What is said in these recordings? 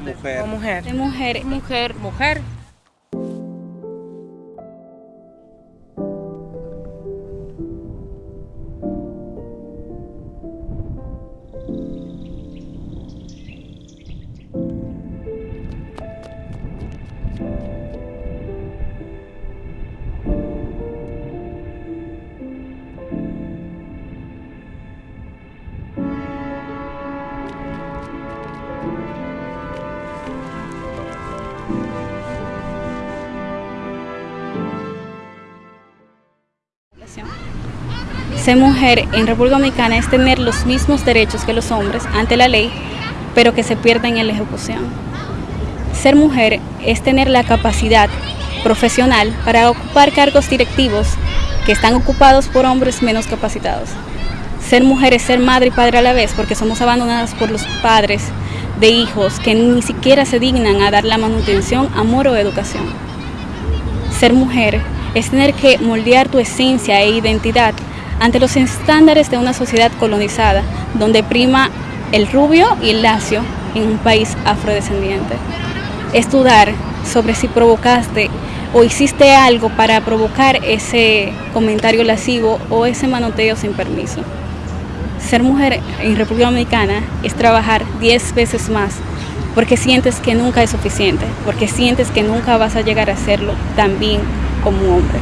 mujer. de- Mujer. mujer. De mujer. Mujer, mujer. Ser mujer en República Dominicana es tener los mismos derechos que los hombres ante la ley, pero que se pierden en la ejecución. Ser mujer es tener la capacidad profesional para ocupar cargos directivos que están ocupados por hombres menos capacitados. Ser mujer es ser madre y padre a la vez porque somos abandonadas por los padres de hijos que ni siquiera se dignan a dar la manutención, amor o educación. Ser mujer es tener que moldear tu esencia e identidad ante los estándares de una sociedad colonizada, donde prima el rubio y el lacio en un país afrodescendiente. Es sobre si provocaste o hiciste algo para provocar ese comentario lascivo o ese manoteo sin permiso. Ser mujer en República Dominicana es trabajar 10 veces más porque sientes que nunca es suficiente, porque sientes que nunca vas a llegar a hacerlo tan bien como hombre.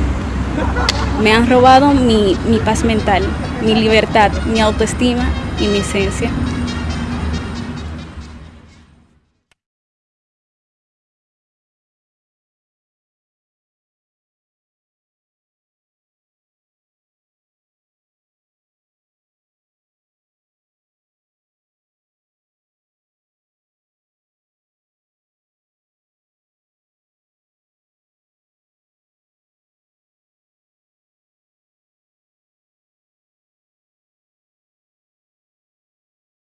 Me han robado mi, mi paz mental, mi libertad, mi autoestima y mi esencia.